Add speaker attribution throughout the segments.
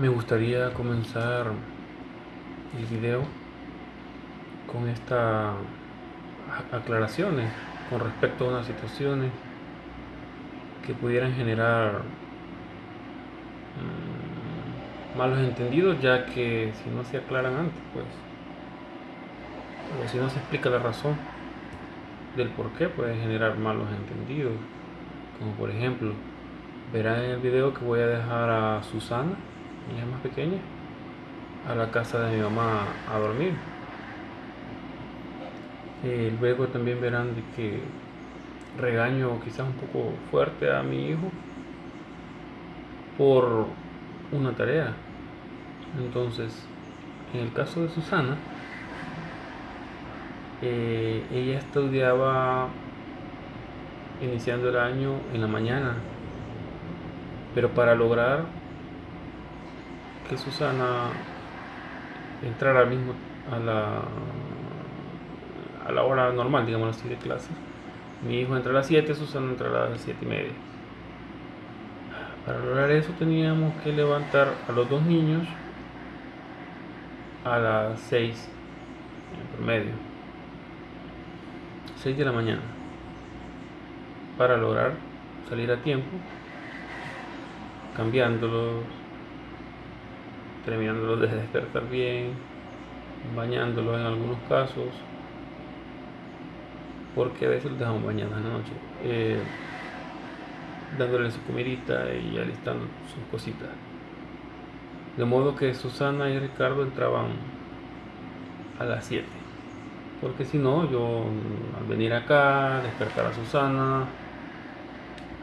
Speaker 1: me gustaría comenzar el video con estas aclaraciones con respecto a unas situaciones que pudieran generar mm, malos entendidos ya que si no se aclaran antes pues o si no se explica la razón del por qué puede generar malos entendidos. Como por ejemplo verán en el video que voy a dejar a Susana ella más pequeña a la casa de mi mamá a dormir. Eh, luego también verán que regaño quizás un poco fuerte a mi hijo por una tarea. Entonces en el caso de Susana eh, ella estudiaba iniciando el año en la mañana pero para lograr que Susana entrara al mismo a la a la hora normal digamos así de clases mi hijo entra a las 7 Susana entra a las 7 y media. Para lograr eso teníamos que levantar a los dos niños a las 6 en promedio. 6 de la mañana. Para lograr salir a tiempo cambiándolos terminándolos de despertar bien bañándolos en algunos casos. Porque a veces los dejamos bañados en la noche eh, dándole su comidita y alistando sus cositas. De modo que Susana y Ricardo entraban a las 7 porque si no, yo al venir acá, despertar a Susana,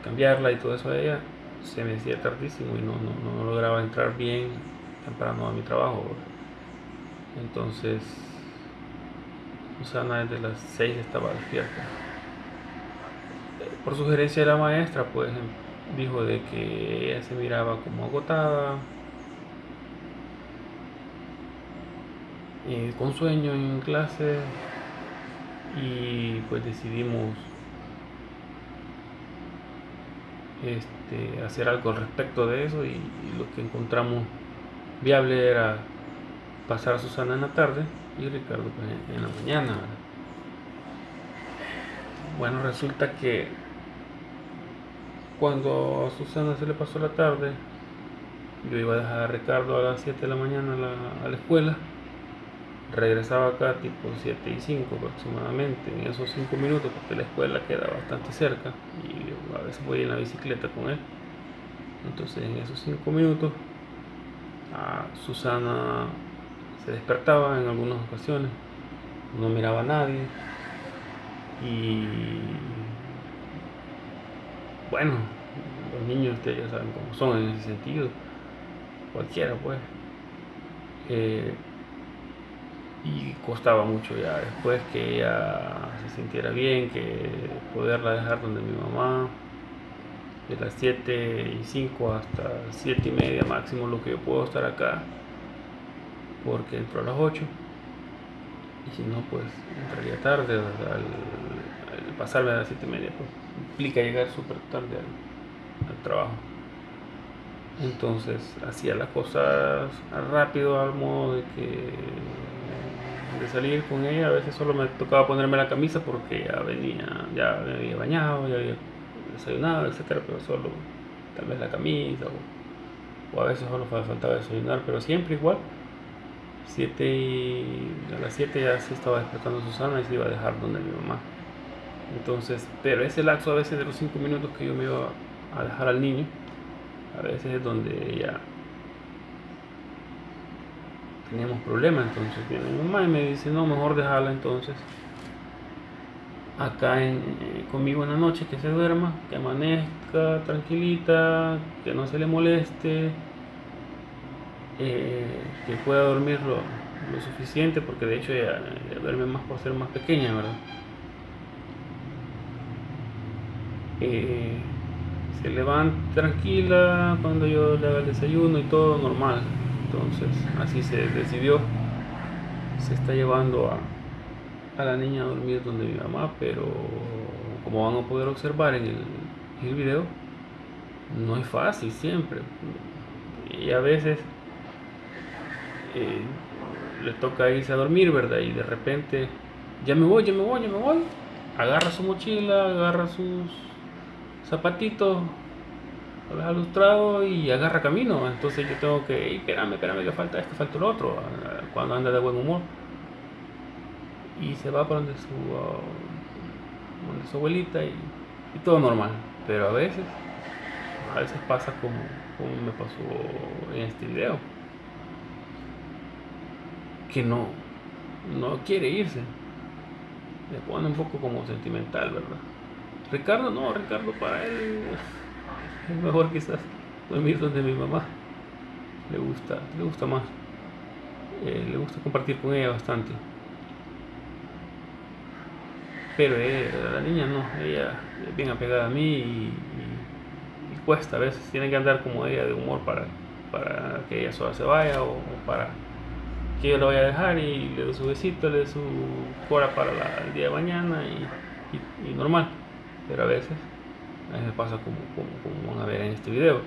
Speaker 1: cambiarla y todo eso a ella, se me decía tardísimo y no, no, no lograba entrar bien temprano a mi trabajo. Entonces, Susana desde las 6 estaba despierta. Por sugerencia de la maestra, pues dijo de que ella se miraba como agotada, eh, con sueño en clase y pues decidimos este, hacer algo al respecto de eso y, lo que encontramos viable era pasar a Susana en la tarde y Ricardo en la mañana. Bueno, resulta que cuando a Susana se le pasó la tarde, yo iba a dejar a Ricardo a las 7 de la mañana a la escuela regresaba acá tipo 7 y 5 aproximadamente en esos 5 minutos porque la escuela queda bastante cerca y a veces voy en la bicicleta con él entonces en esos 5 minutos Susana se despertaba en algunas ocasiones no miraba a nadie y bueno los niños ustedes ya saben cómo son en ese sentido cualquiera pues. Eh, y costaba mucho ya después que ella se sintiera bien, que poderla dejar donde mi mamá, de las 7 y 5 hasta 7 y media máximo lo que yo puedo estar acá, porque entro a las 8 y si no pues entraría tarde al, pasarme a las 7 y media pues implica llegar súper tarde al, al trabajo. Entonces hacía las cosas rápido al modo de que de salir con ella, a veces solo me tocaba ponerme la camisa porque ya venía, ya me había bañado, ya había desayunado, etcétera, pero solo tal vez la camisa o, a veces solo faltaba desayunar, pero siempre igual. Siete y a las 7 ya se estaba despertando Susana y se iba a dejar donde mi mamá. Entonces, pero ese lapso a veces de los 5 minutos que yo me iba a dejar al niño, a veces es donde ella teníamos problemas, entonces viene mi mamá y me dice, no, mejor dejarla entonces acá en, eh, conmigo en la noche, que se duerma, que amanezca tranquilita, que no se le moleste, eh, que pueda dormir lo, suficiente, porque de hecho ella, duerme más por ser más pequeña, ¿verdad? Eh, se levanta tranquila cuando yo le haga el desayuno y todo normal entonces así se decidió se está llevando a, a la niña a dormir donde mi mamá pero como van a poder observar en el, el video no es fácil siempre y a veces eh, le toca irse a dormir, ¿verdad? Y de repente, ya me voy, ya me voy, ya me voy. Agarra su mochila, agarra sus zapatitos, los ha y agarra camino. Entonces yo tengo que, espérame, espérame, que falta esto, falta lo otro, cuando anda de buen humor. Y se va para donde su, donde su abuelita y, todo normal. Pero a veces, a veces pasa como, como me pasó en este video. Que no, no quiere irse. Me pone un poco como sentimental, ¿verdad? Ricardo no, Ricardo para él es mejor quizás dormir donde mi mamá le gusta, le gusta más. Eh, le gusta compartir con ella bastante. Pero la niña no, ella es bien apegada a mí y, cuesta, a veces tiene que andar como ella de humor para, para que ella sola se vaya o, para que yo la vaya a dejar y le doy su besito, le doy su cora para el día de mañana y normal. Pero a veces a me pasa como, como, van a ver en este video.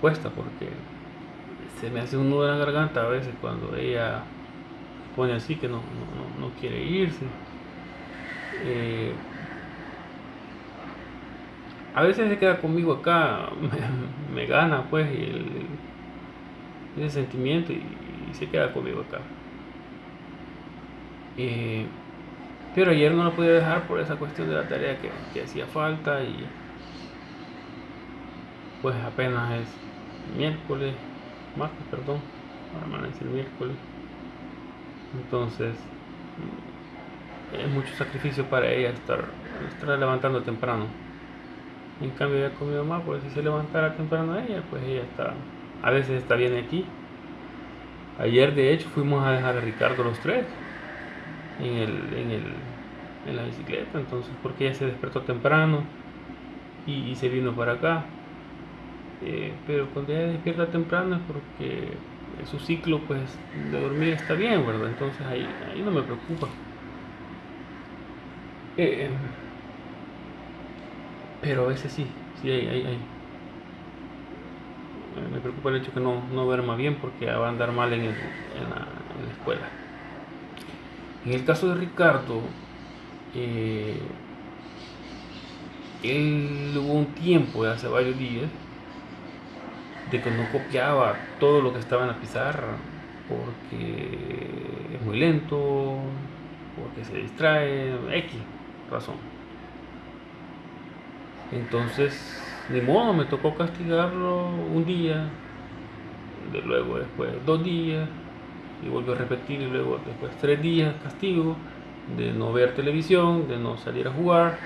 Speaker 1: Cuesta porque se me hace un nudo en la garganta a veces cuando ella pone así que no, no, quiere irse. Eh, a veces se queda conmigo acá, me, gana pues el, ese sentimiento y, se queda conmigo acá. Eh, pero ayer no lo podía dejar por esa cuestión de la tarea que, que hacía falta y pues apenas es miércoles, martes, perdón, ahora el miércoles. Entonces, es mucho sacrificio para ella estar, estar levantando temprano. En cambio, ya con mi mamá, pues si se levantara temprano ella, pues ella está, a veces está bien aquí. Ayer, de hecho, fuimos a dejar a Ricardo los tres en, el, en, el, en la bicicleta, entonces, porque ella se despertó temprano y se vino para acá. Eh, pero cuando ella despierta temprano es porque su ciclo pues de dormir está bien, ¿verdad? Entonces ahí, ahí no me preocupa. Eh, pero a veces sí, sí hay, hay, hay. Me preocupa el hecho que no, no duerma bien porque va a andar mal en, el, en la, escuela. En el caso de Ricardo, eh, él hubo un tiempo, hace varios días, de que no copiaba todo lo que estaba en la pizarra porque es muy lento, porque se distrae, X razón. Entonces, de modo, me tocó castigarlo un día, de luego después dos días, y volvió a repetir, y luego después tres días castigo de no ver televisión, de no salir a jugar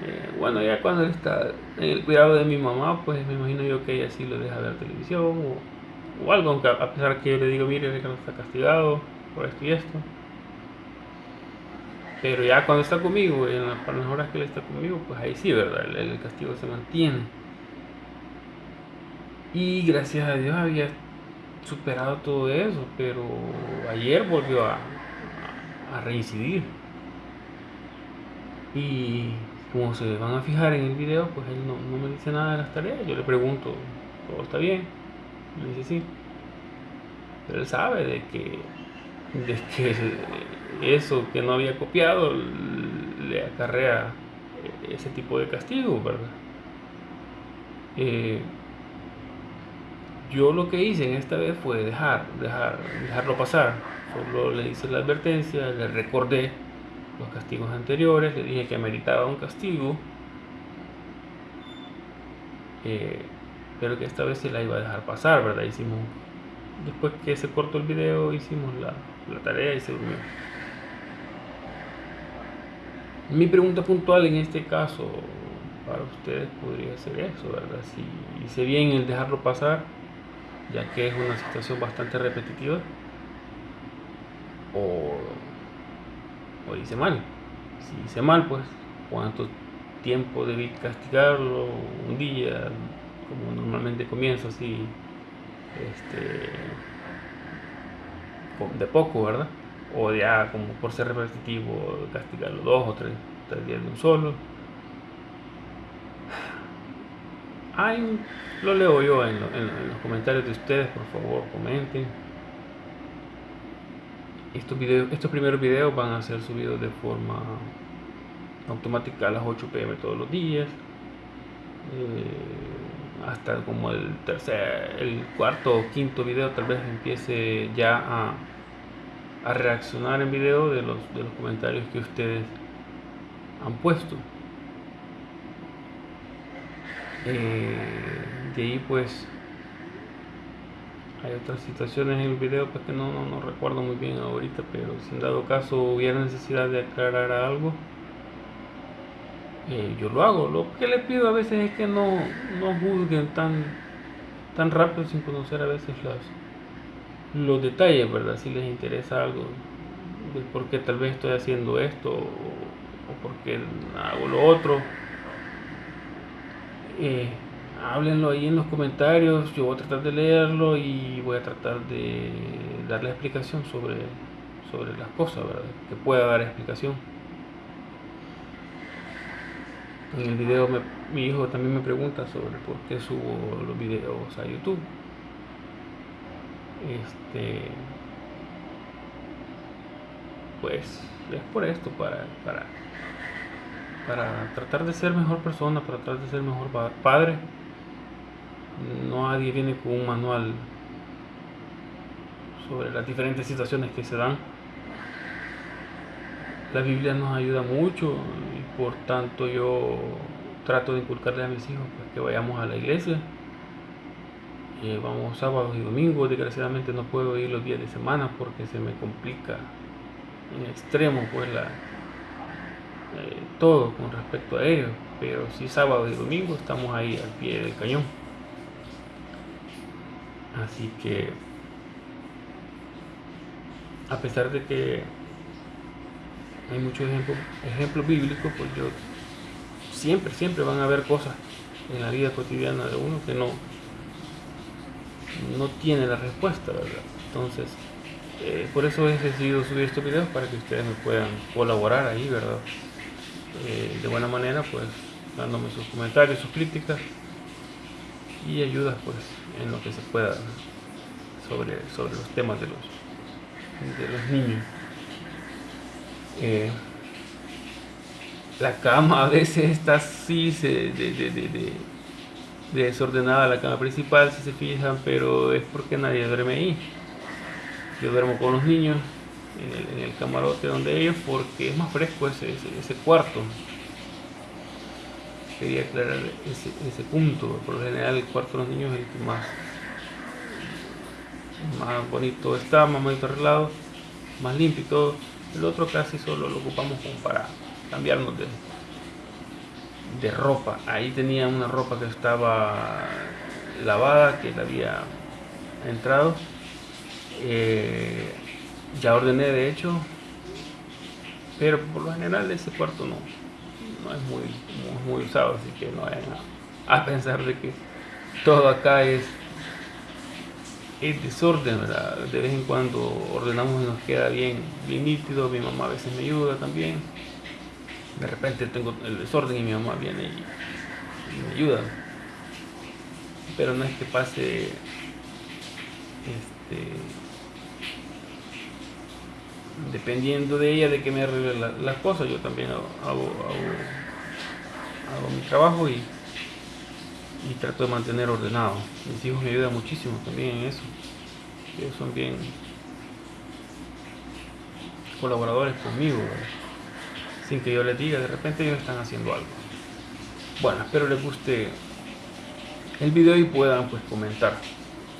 Speaker 1: eh, bueno, ya cuando él está en el cuidado de mi mamá, pues me imagino yo que ella sí lo deja ver televisión o, algo, aunque a pesar que yo le digo, mire, Ricardo está castigado por esto y esto. Pero ya cuando está conmigo, en las, horas que él está conmigo, pues ahí sí, ¿verdad? El, castigo se mantiene. Y gracias a Dios había superado todo eso, pero ayer volvió a, a reincidir. Y como se van a fijar en el video, pues él no, me dice nada de las tareas. Yo le pregunto, ¿todo está bien? Me dice sí. Pero él sabe de que, de que eso que no había copiado le acarrea ese tipo de castigo, ¿verdad? Eh, yo lo que hice en esta vez fue dejar, dejar, dejarlo pasar. Solo le hice la advertencia, le recordé los castigos anteriores, le dije que meritaba un castigo, eh, pero que esta vez se la iba a dejar pasar, ¿verdad? Hicimos, después que se cortó el video, hicimos la, la tarea y se durmió. Mi pregunta puntual en este caso para ustedes podría ser eso, ¿verdad? Si hice bien el dejarlo pasar, ya que es una situación bastante repetitiva, o o hice mal. Si hice mal, pues, ¿cuánto tiempo debí castigarlo? Un día, como normalmente comienzo así, este, de poco, ¿verdad? O ya, como por ser repetitivo, castigarlo dos o tres, tres días de un solo. Ay, lo leo yo en, en los comentarios de ustedes, por favor, comenten. estos, videos, estos primeros videos van a ser subidos de forma automática a las 8 pm todos los días. Eh, hasta como el tercer, el cuarto o quinto video tal vez empiece ya a, a reaccionar en video de los, de los comentarios que ustedes han puesto. Eh, de ahí pues hay otras situaciones en el video pues, que no, no, recuerdo muy bien ahorita, pero si en dado caso hubiera necesidad de aclarar algo, eh, yo lo hago. Lo que les pido a veces es que no, no juzguen tan, tan rápido sin conocer a veces las, los detalles, ¿verdad? Si les interesa algo, de por qué tal vez estoy haciendo esto o, por qué hago lo otro. Eh, háblenlo ahí en los comentarios, yo voy a tratar de leerlo y voy a tratar de darle explicación sobre, sobre las cosas, ¿verdad? que pueda dar explicación. En el video mi hijo también me pregunta sobre por qué subo los videos a YouTube. Este, pues es por esto, para, para, para tratar de ser mejor persona, para tratar de ser mejor padre nadie viene con un manual sobre las diferentes situaciones que se dan. La Biblia nos ayuda mucho y por tanto yo trato de inculcarle a mis hijos pues, que vayamos a la iglesia. Eh, vamos sábados y domingos, desgraciadamente no puedo ir los días de semana porque se me complica en extremo pues la, eh, todo con respecto a ellos, pero si sábado y domingo estamos ahí al pie del cañón. Así que, a pesar de que hay muchos ejemplos, ejemplos bíblicos, pues yo siempre, siempre van a haber cosas en la vida cotidiana de uno que no, no tiene la respuesta, ¿verdad? Entonces, eh, por eso he decidido subir estos videos para que ustedes me puedan colaborar ahí, ¿verdad? Eh, de buena manera, pues dándome sus comentarios, sus críticas y ayudas pues en lo que se pueda sobre, sobre los temas de los, de los niños. Eh, la cama a veces está así de, de, desordenada, la cama principal si se fijan, pero es porque nadie duerme ahí. Yo duermo con los niños en el, camarote donde ellos porque es más fresco ese, ese cuarto quería aclarar ese, ese, punto. Por lo general el cuarto de los niños es el que más, más bonito está, más bonito arreglado, más limpio y todo. El otro casi solo lo ocupamos como para cambiarnos de, de ropa. Ahí tenía una ropa que estaba lavada, que la había entrado. Eh, ya ordené de hecho, pero por lo general ese cuarto no, no es muy, muy, usado, así que no vayan a, pensar de que todo acá es, es desorden, De vez en cuando ordenamos y nos queda bien, bien nítido, mi mamá a veces me ayuda también. De repente tengo el desorden y mi mamá viene y, me ayuda. Pero no es que pase este, dependiendo de ella de que me arregle las cosas, yo también hago, hago, mi trabajo y, y, trato de mantener ordenado. Mis hijos me ayudan muchísimo también en eso. Ellos son bien colaboradores conmigo, sin que yo les diga, de repente ellos están haciendo algo. Bueno, espero les guste el video y puedan pues comentar.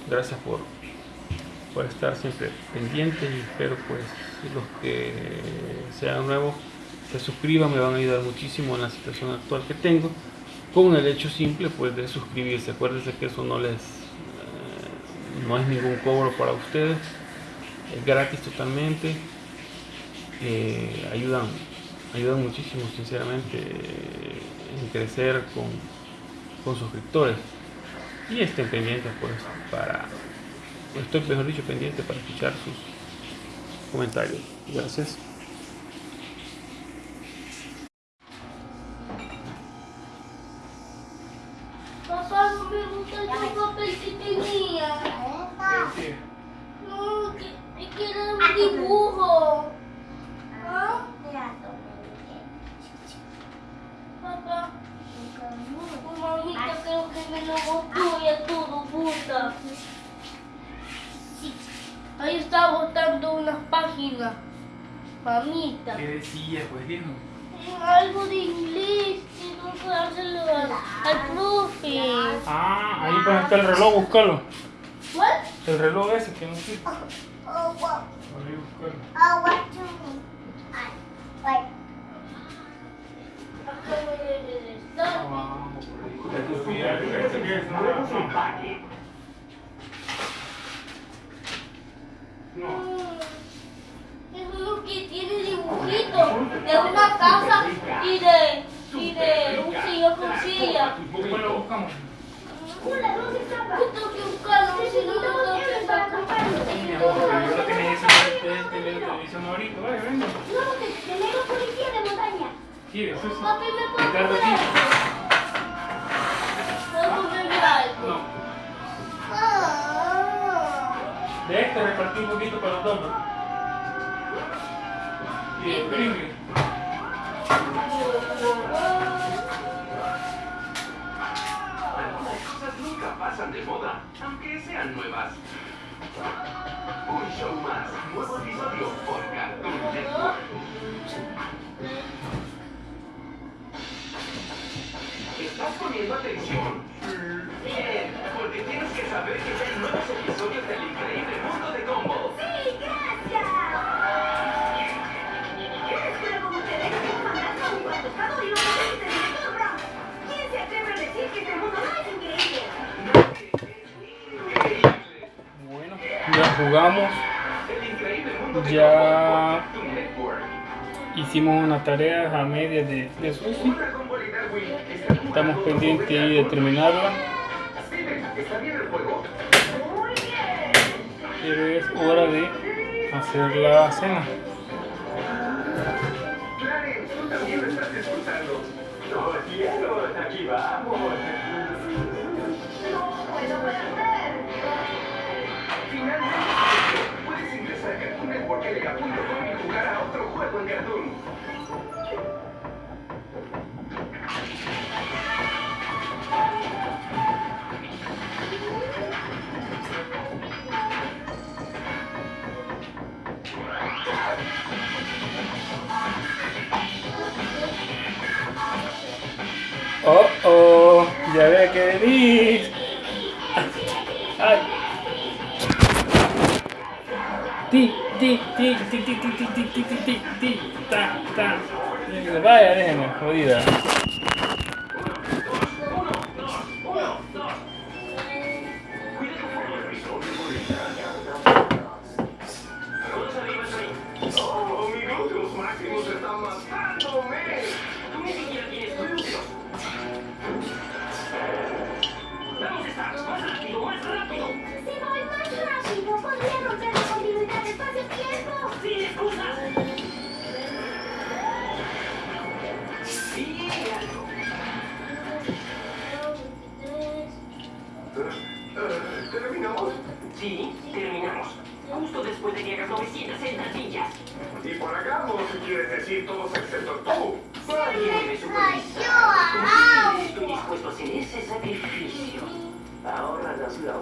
Speaker 1: Gracias por por estar siempre pendientes y espero pues los que sean nuevos se suscriban, me van a ayudar muchísimo en la situación actual que tengo con el hecho simple pues de suscribirse, acuérdense que eso no les eh, no es ningún cobro para ustedes es gratis totalmente eh, ayudan ayudan muchísimo sinceramente en crecer con, con suscriptores y estén pendientes pues para estoy mejor dicho pendiente para escuchar sus comentarios. Gracias.
Speaker 2: jugamos, ya hicimos una tarea a media de, de
Speaker 3: sushi.
Speaker 2: Estamos pendientes de terminarla. Pero es hora de hacer la cena. Oh, oh, ya ve que venís. ti, ti, ti, ti, ti, ti, ti, ti, ti, ti, ta, ta. Vaya, déjeme, jodida. 是啊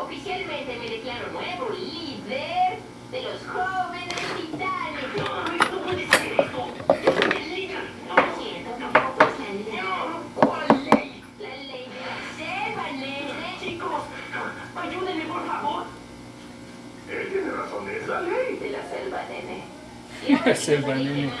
Speaker 2: Oficialmente me declaro nuevo líder de los jóvenes titanes. No, no puede ser eso. Yo el líder. No, lo siento, tampoco es la ley. No, ¿cuál ley? La ley de la selva, nene. Chicos, ayúdenme, por favor.
Speaker 3: Él tiene razón, es la ley.
Speaker 2: De la selva, nene.
Speaker 1: La selva, nene.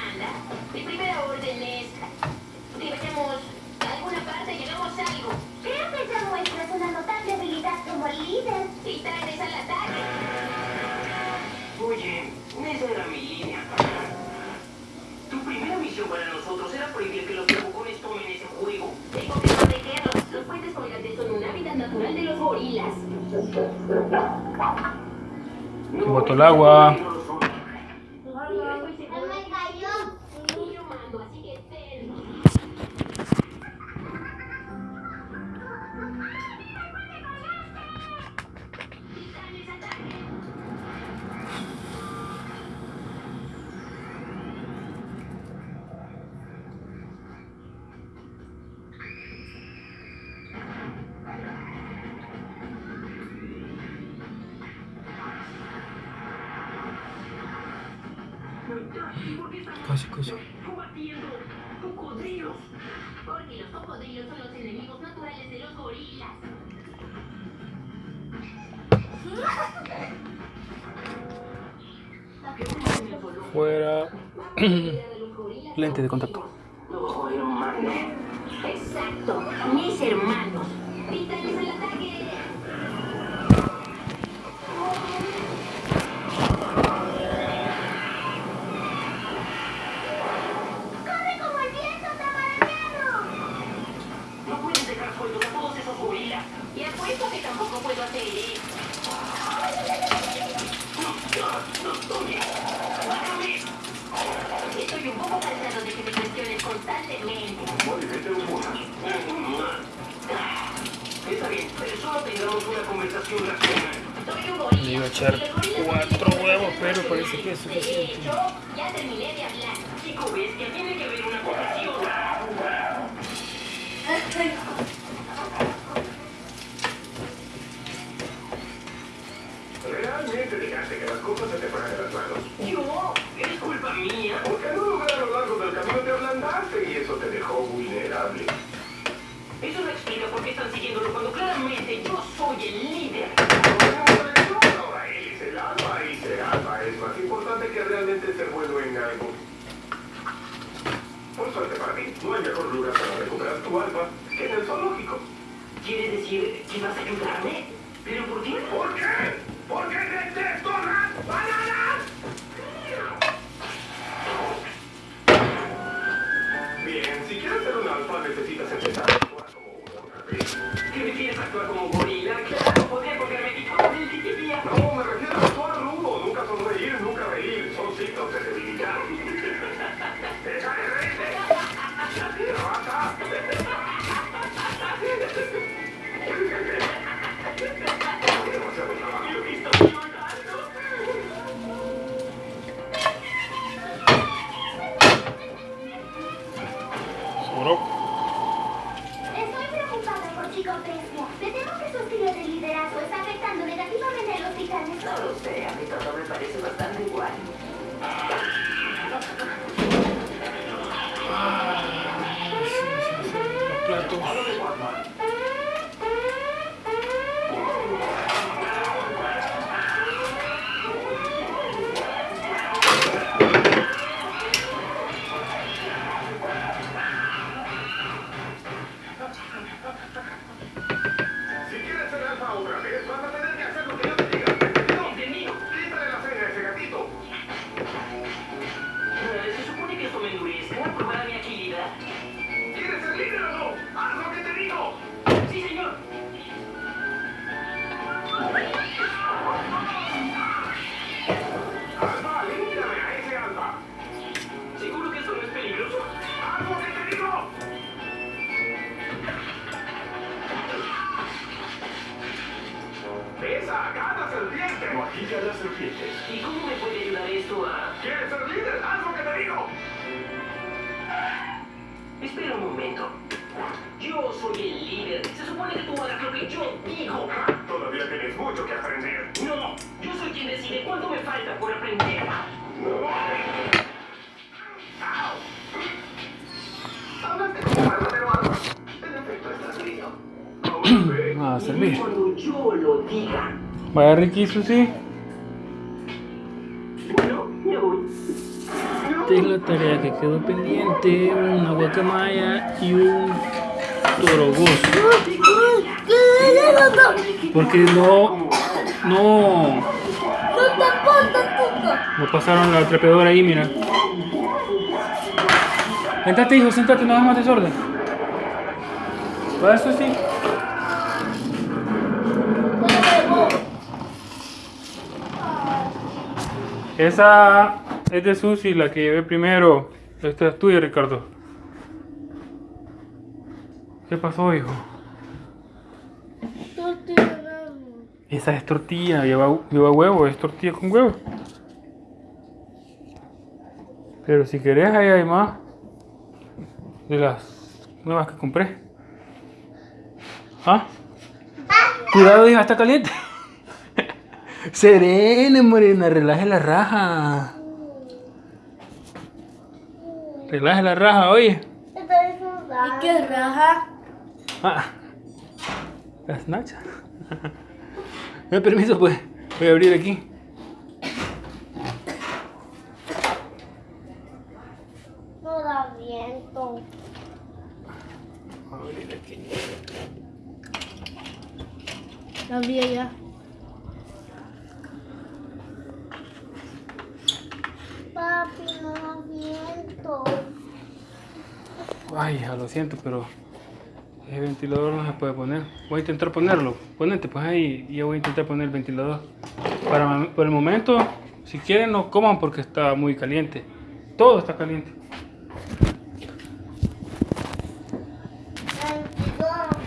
Speaker 1: agua.
Speaker 3: copas se te fueron las manos.
Speaker 2: ¿Yo? ¿Es culpa mía?
Speaker 3: Porque no lugar a lo largo del camino te ablandaste y eso te dejó vulnerable.
Speaker 2: Eso no explica por qué están siguiéndolo cuando claramente yo soy el líder.
Speaker 3: Ahora él es el alfa y ser alfa es más importante que realmente ser bueno en algo. Por suerte para mí, no hay mejor lugar para recuperar tu alfa que en el zoológico.
Speaker 2: ¿Quiere decir que vas a ayudarme? ¿Pero por qué?
Speaker 3: ¿Por qué?
Speaker 2: Falta por aprender.
Speaker 3: ¡Au! Hablaste como verdadero alfa. En efecto, estás listo. Ahora ve.
Speaker 1: Va a servir.
Speaker 2: Cuando yo lo diga.
Speaker 1: Vaya Ricky, Susi.
Speaker 2: Bueno, me voy.
Speaker 1: Esta es la tarea que quedó pendiente. Una guacamaya y un torogoso. Porque no, no,
Speaker 4: puto.
Speaker 1: no pasaron la trepadora ahí, mira. Sentate, hijo, sentate, no hagas más desorden. ¿Va eso sí? Esa es de Susi, la que llevé primero. Esta es tuya, Ricardo. ¿Qué pasó, hijo? Esa es tortilla, lleva, lleva huevo, es tortilla con huevo. Pero si querés, ahí hay más. De las nuevas que compré. ¿Ah? Cuidado, hija, está caliente. Serena, morena, relaje la raja. Relaje la raja, oye.
Speaker 4: ¿Y qué raja?
Speaker 1: Ah, las nachas. Me permiso, pues. Voy a abrir aquí.
Speaker 4: No da viento.
Speaker 1: Voy a abrir aquí.
Speaker 4: Abrí ya. Papi, no da viento.
Speaker 1: Ay, hija, lo siento, pero el ventilador no se puede poner. Voy a intentar ponerlo. Ponete, pues ahí y yo voy a intentar poner el ventilador. Para, por el momento, si quieren, no coman porque está muy caliente. Todo está caliente.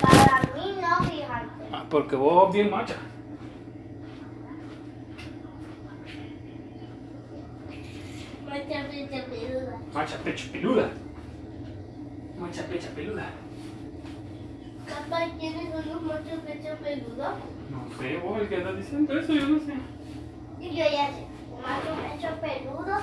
Speaker 4: Para mí no, fíjate.
Speaker 1: Ah, porque vos bien macha.
Speaker 4: Mucha mucha peluda.
Speaker 1: Macha pecho peluda. Macha pecha peluda.
Speaker 4: Papá, ¿tienes unos muchos pechos peludos?
Speaker 1: No sé, vos el que andas diciendo eso, yo no sé.
Speaker 4: Y yo ya sé. Macho pecho peludo.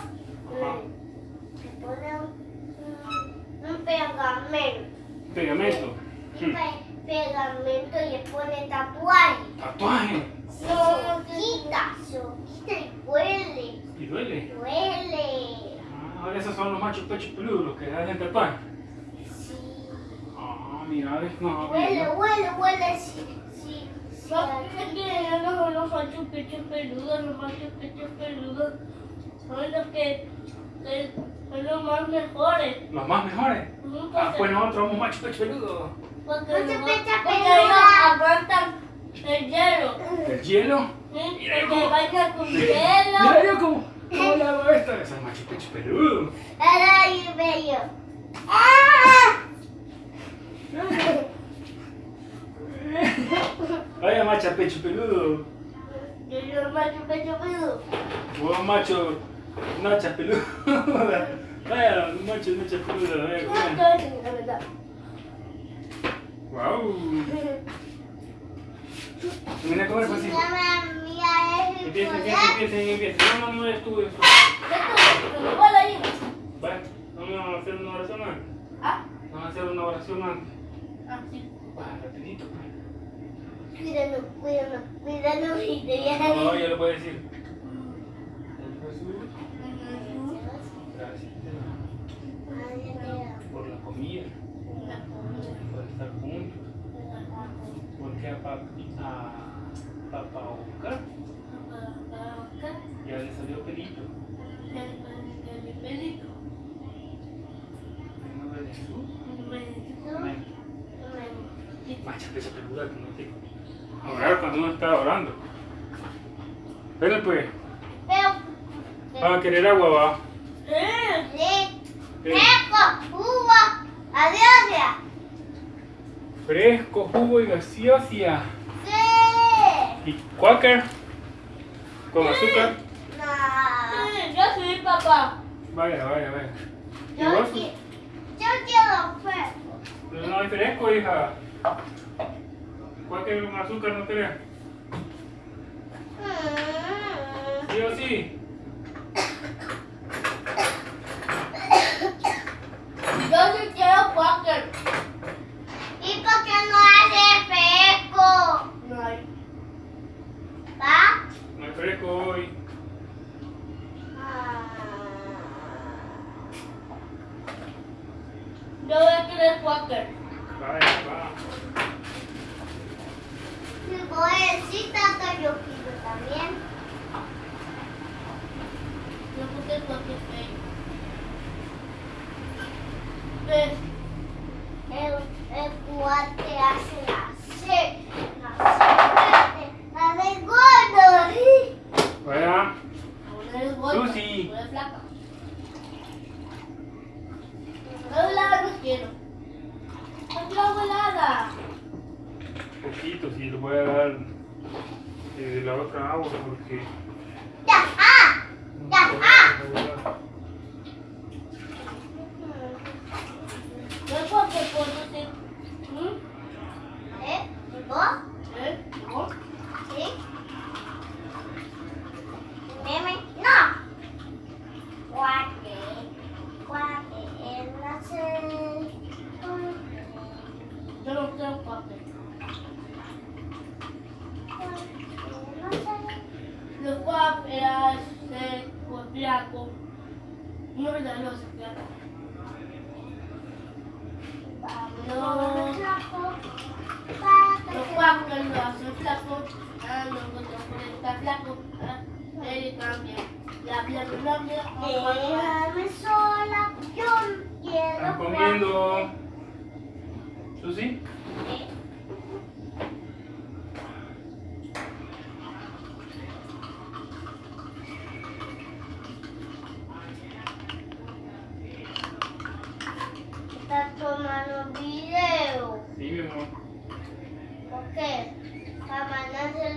Speaker 4: Se pone un, un pegamento.
Speaker 1: Pegamento.
Speaker 4: Y pe- pegamento y le pone tatuaje.
Speaker 1: Tatuaje.
Speaker 4: No, quita, se quita y huele.
Speaker 1: Y duele.
Speaker 4: Huele.
Speaker 1: Ah, ahora esos son los machos pechos peludos, los que hacen tatuaje.
Speaker 4: Sí.
Speaker 1: Ah, mira, ves, no.
Speaker 4: Huele, huele, huele. Sí, sí. sí.
Speaker 5: no los machos pechos peludos, los machos pechos peludos son los que, que son los más mejores.
Speaker 1: Los más mejores. Ah, pues nosotros somos machos pechos peludos.
Speaker 5: Porque,
Speaker 4: Macho
Speaker 5: no-
Speaker 4: pecho
Speaker 5: porque
Speaker 4: peludo.
Speaker 5: ellos aguantan el hielo.
Speaker 1: El hielo.
Speaker 5: ¿sí?
Speaker 1: Mira, cómo-
Speaker 5: bañan con
Speaker 1: Mira
Speaker 5: hielo.
Speaker 1: yo cómo, cómo le hago esto. Esos machos pechos peludos.
Speaker 4: Ay, bello. ¡Ah!
Speaker 1: Vaya macha pecho peludo.
Speaker 5: Yo soy macho pecho peludo.
Speaker 1: Vos macho nacha peludo. Vaya macho nacha peludo. Vaya,
Speaker 5: No,
Speaker 1: coman.
Speaker 5: todo es la verdad.
Speaker 1: Guau. Termina de comer, sí.
Speaker 4: Mamá mía es
Speaker 1: Empieza, empieza,
Speaker 4: bipolar.
Speaker 1: empieza, empieza. No, no, no es
Speaker 5: ir.
Speaker 1: Vaya, vamos a hacer una oración antes.
Speaker 5: Ah,
Speaker 1: Vamos a hacer una oración antes.
Speaker 5: ah, sí.
Speaker 1: Vaya, rapidito. pues.
Speaker 4: Cuídanos, cuídanos, cuídanos y te
Speaker 1: No, ya lo puedes decir. Jesús, gracias por la comida, por estar juntos. Porque a, papi, a Papá Oca ya le salió pelito.
Speaker 5: pelito?
Speaker 1: De que se peluda
Speaker 4: no te... Cuando uno está orando.
Speaker 1: Pero pues.
Speaker 4: Va a ah, querer agua, va.
Speaker 1: Sí. Adiós.
Speaker 4: Fresco, jugo y gaseosa.
Speaker 1: Sí.
Speaker 4: ¿Y Quaker? ¿Con azúcar?
Speaker 1: No.
Speaker 5: Yo soy papá.
Speaker 4: Vaya, vaya, vaya.
Speaker 1: Yo,
Speaker 4: vos?
Speaker 1: Yo quiero fresco.
Speaker 4: Pero no hay fresco, hija. Quaker con azúcar no querés.
Speaker 1: Mm.
Speaker 4: ¿Sí o sí?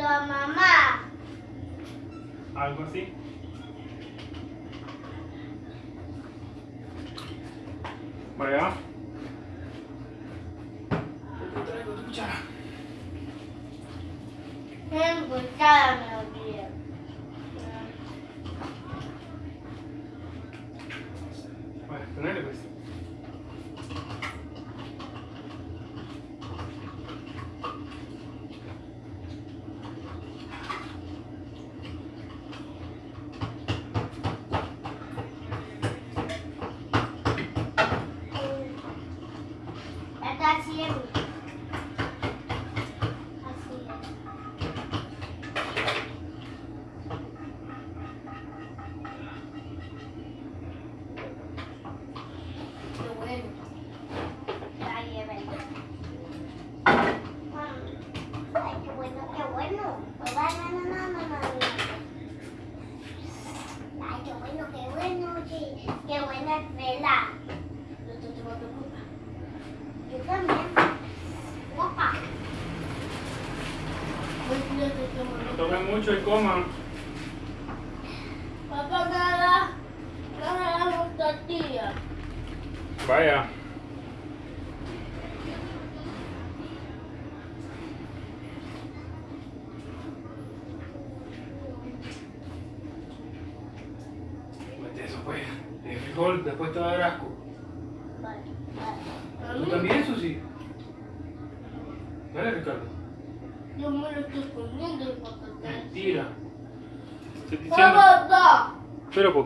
Speaker 5: miedo a
Speaker 1: mamá.
Speaker 4: Algo así. Vaya. 唱
Speaker 1: 一首歌吗？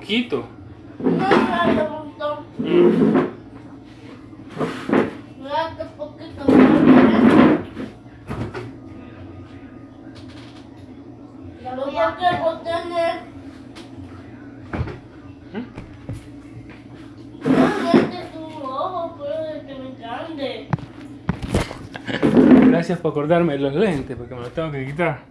Speaker 5: ¿Qué
Speaker 1: me quito? No, no, no, no.
Speaker 5: Mira que
Speaker 4: poquito,
Speaker 5: mira poquito. Ya lo voy a querer tener. No metes tu ojo, puede que me cambie.
Speaker 1: Gracias por acordarme de los lentes, porque me los tengo que quitar.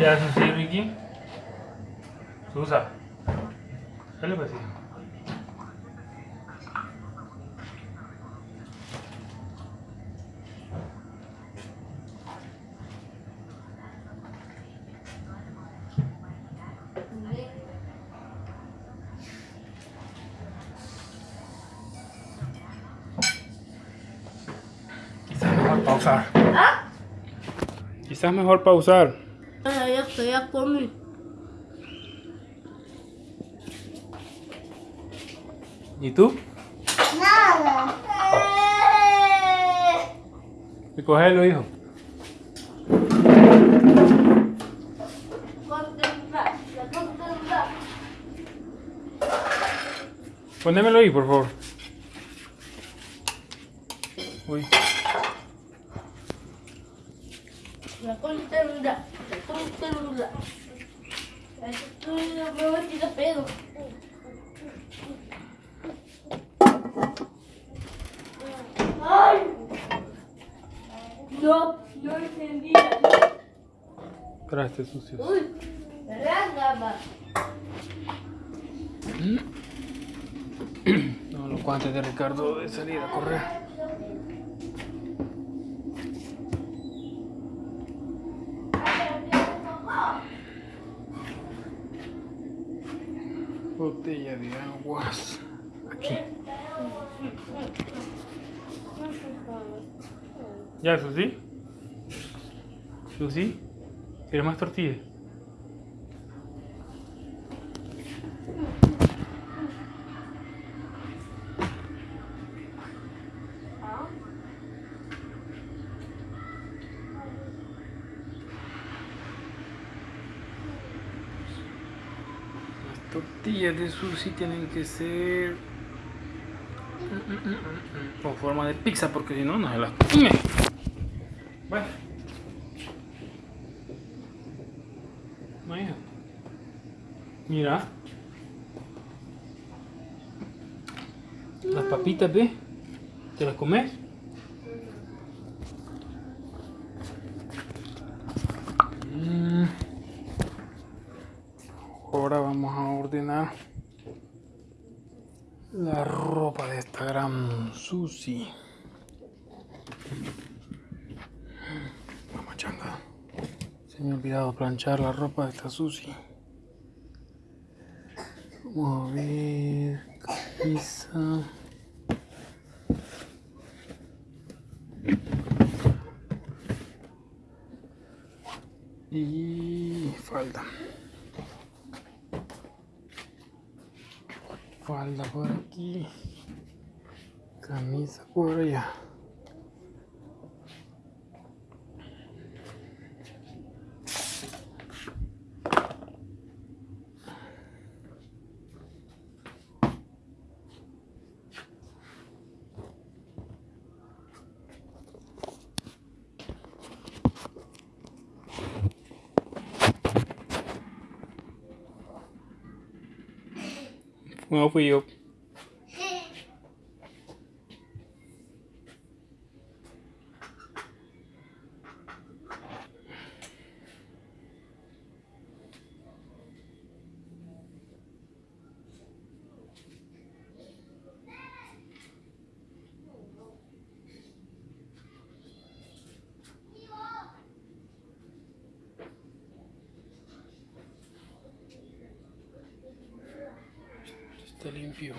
Speaker 4: Ya,
Speaker 1: eso sí, Ricky. Susa. ¿Qué le pasa? Quizás mejor pausar.
Speaker 5: ¿Ah?
Speaker 1: Quizás mejor pausar. ¿Y tú?
Speaker 4: Nada.
Speaker 1: Hijo.
Speaker 5: Contemplar, ya contemplar.
Speaker 1: Ponémelo ahí, por favor. Uy.
Speaker 5: La contemplar, la contemplar. Esto es me voy a tirar pedo. ¡Ay! No, no entendía.
Speaker 1: Traste sucio.
Speaker 5: Uy, rángama.
Speaker 1: No, los guantes de Ricardo de salir a correr. Botella de aguas. Aquí. ¿Ya, Susi? ¿Susi? ¿Quieres más tortillas? Las tortillas de sushi tienen que ser mm, mm, mm, con forma de pizza porque si no no se las come. Bueno. Mira. Las papitas, ¿ves? ¿Te las comes? Mm. Ahora vamos a ordenar la ropa de esta gran Susi. Vamos changa. Se me ha olvidado planchar la ropa de esta Susi. Vamos a ver. Camisa. Y falda. Falda por aquí. Camisa por allá. No fui yo.
Speaker 4: Está limpio.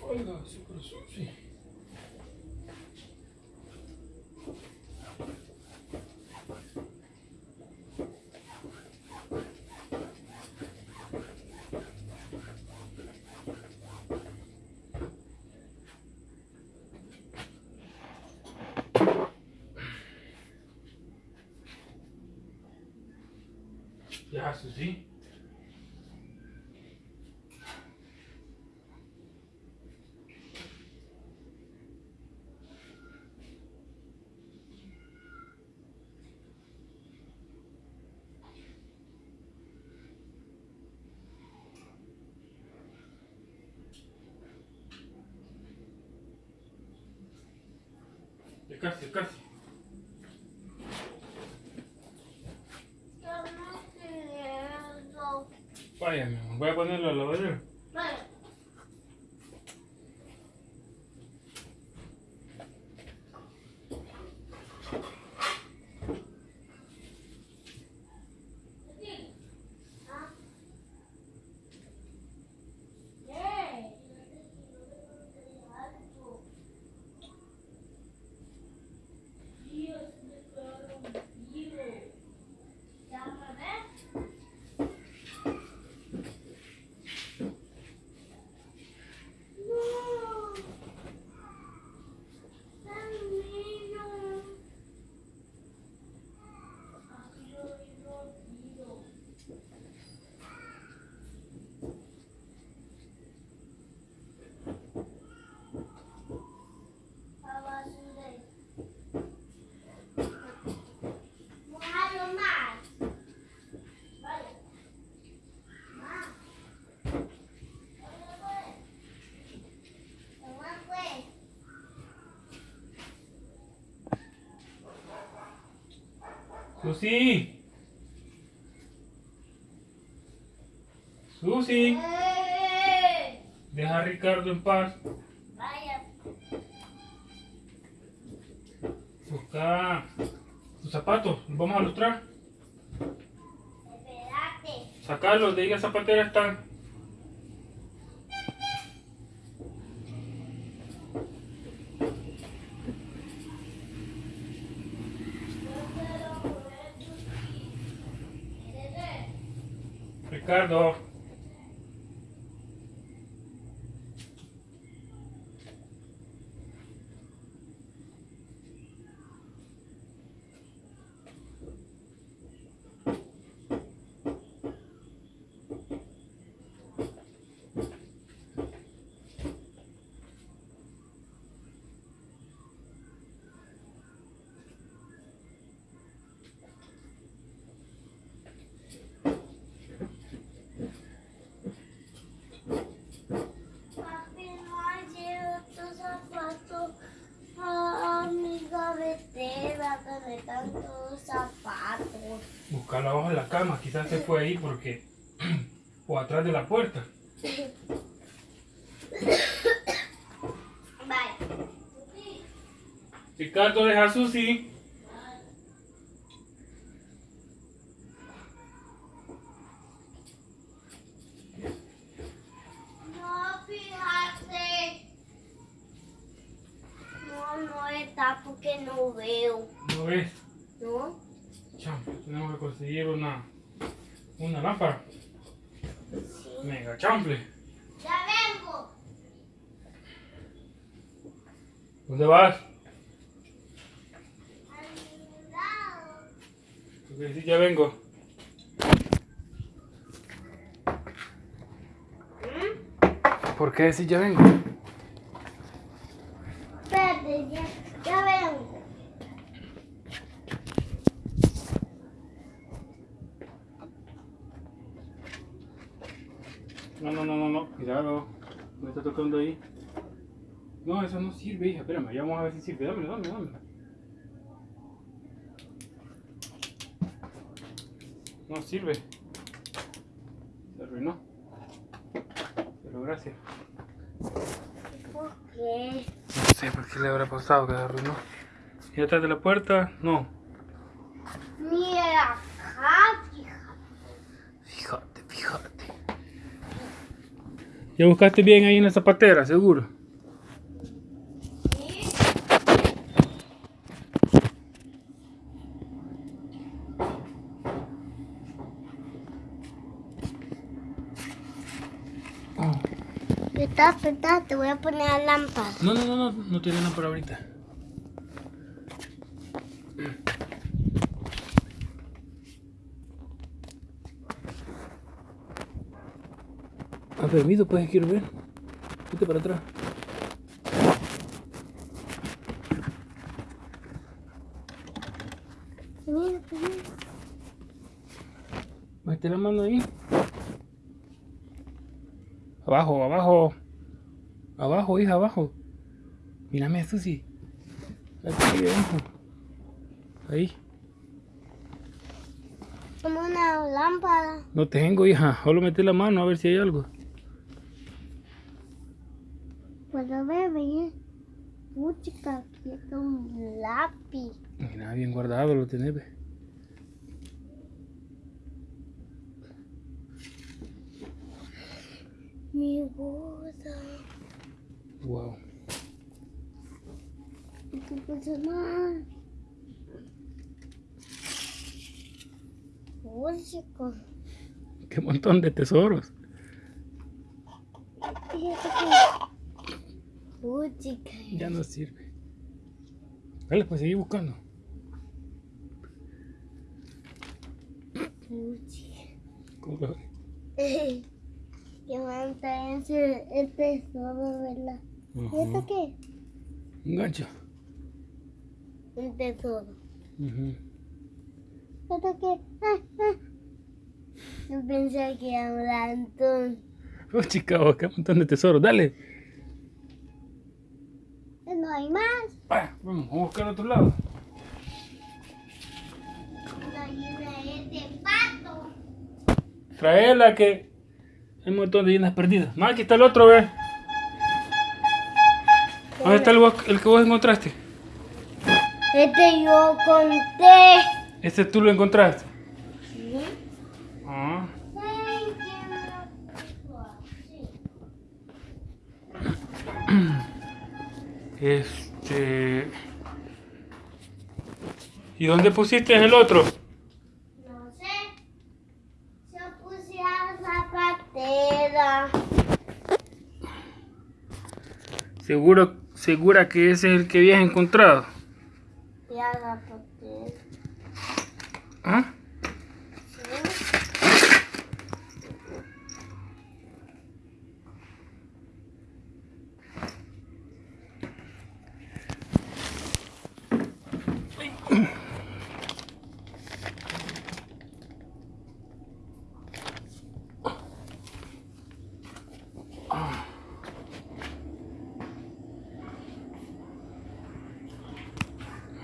Speaker 4: Olha, segura,
Speaker 1: segura. Pedaçozinho.
Speaker 4: Fica, fica, fica. Voy a ponerlo a la lavadera. Susi. Susi.
Speaker 1: ¡Eh!
Speaker 4: Deja a Ricardo en paz.
Speaker 1: Vaya.
Speaker 4: Busca tus zapatos. Los vamos a lustrar. Sacarlos de ahí la zapatera están. Ricardo.
Speaker 1: Cama, quizás se fue ahí porque... o atrás de la puerta.
Speaker 4: Vaya.
Speaker 1: Ricardo, deja a Susi.
Speaker 4: No, fíjate. No, no está porque no veo.
Speaker 1: ¿No ves?
Speaker 4: ¿No?
Speaker 1: Cham, tenemos que conseguir una, una lámpara. Mega chample.
Speaker 4: Ya vengo.
Speaker 1: ¿Dónde vas?
Speaker 4: Al lado.
Speaker 1: ¿Tú qué decís? Ya vengo. ¿Por qué decís ya vengo?
Speaker 4: Espérate, ya, ya vengo.
Speaker 1: No, no, no, no, no. Cuidado. Me está tocando ahí. No, eso no sirve, hija. Espérame, ya vamos a ver si sirve. Dámelo, dámelo, dámelo. No sirve. Se arruinó. Pero gracias.
Speaker 4: ¿Por qué?
Speaker 1: No sé por qué le habrá pasado que se arruinó. ¿Y atrás de la puerta? No.
Speaker 4: Mira acá, fíjate.
Speaker 1: Fíjate, fíjate. ¿Ya buscaste bien ahí en la zapatera, seguro?
Speaker 4: Sí. Está, está, te voy a poner la lámpara.
Speaker 1: No, no, no, no, no tiene nada para ahorita. Ah, permiso, pues quiero ver. Vete para atrás. Mete la mano ahí. Abajo, abajo. Abajo, hija, abajo. Mírame, Susi. Aquí, abajo. Ahí.
Speaker 4: Como una lámpara.
Speaker 1: No tengo, hija. Solo metí la mano a ver si hay algo.
Speaker 4: Mi boda.
Speaker 1: Wow.
Speaker 4: ¿Qué pasa
Speaker 1: ¡Qué montón de tesoros! Ya no sirve. Vale, pues seguí buscando.
Speaker 4: Música.
Speaker 1: ¿Cómo lo ves?
Speaker 4: Que manta ese el tesoro, ¿verdad?
Speaker 1: Ujú.
Speaker 4: ¿Esto qué?
Speaker 1: Un gancho.
Speaker 4: Un tesoro.
Speaker 1: Ujú.
Speaker 4: ¿Esto qué? Ah, ah. Yo pensé que era un lantón.
Speaker 1: Oh, chica, qué montón de tesoros. Dale.
Speaker 4: No hay más.
Speaker 1: Ah, vamos, vamos a buscar a otro lado. Traela que hay un montón de llenas perdidas. No, aquí está el otro, ve. ¿Dónde está el, el que vos encontraste?
Speaker 4: Este yo conté.
Speaker 1: Este tú lo encontraste.
Speaker 4: ¿Sí?
Speaker 1: Ah. Este. ¿Y dónde pusiste el otro?
Speaker 4: No sé. Yo puse a la zapatera.
Speaker 1: Seguro, segura que ese es el que habías encontrado.
Speaker 4: Y a la zapatera.
Speaker 1: ¿Ah?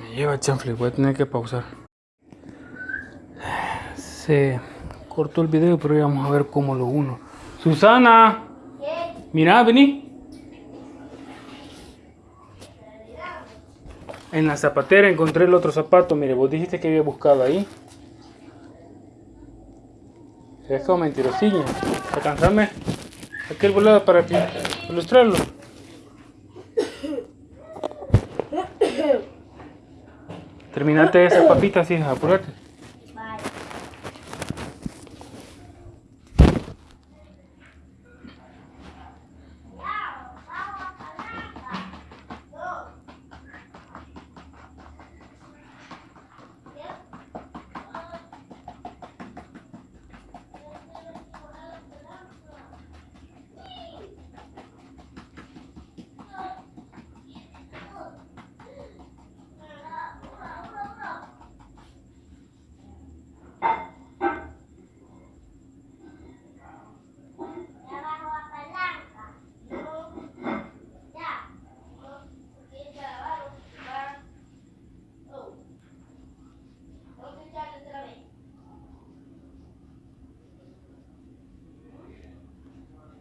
Speaker 1: Me lleva chanfle, voy a tener que pausar. Se cortó el video, pero ya vamos a ver cómo lo uno. Susana,
Speaker 4: ¿Qué?
Speaker 1: mira, vení. En la zapatera encontré el otro zapato. Mire, vos dijiste que había buscado ahí. Es como mentirosilla. Alcanzame aquel volado para pi- ilustrarlo. Terminate esa papita, hija, apúrate.
Speaker 4: Vale. Abajo la palanca. Ya. Porque ya abajo va. Oh. Vamos a echarle otra vez.